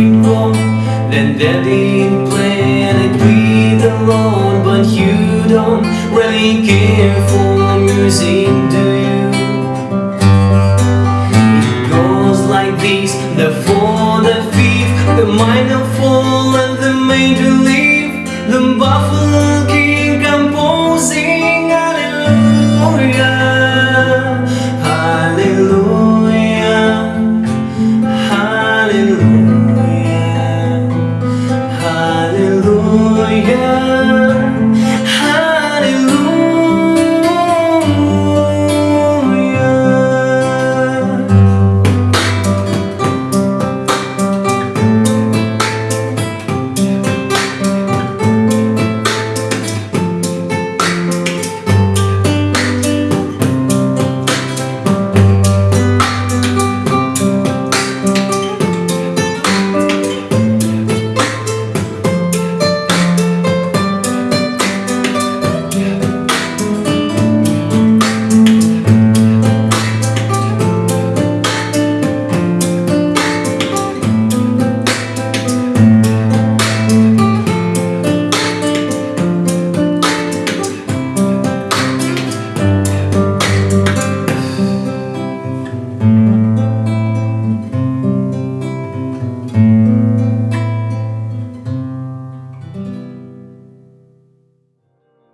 we'd Then David played and I'd be alone But you don't really care for music, do you? It goes like this, the four, the fifth The minor fall and the major leap, The buffalo king composing hallelujah.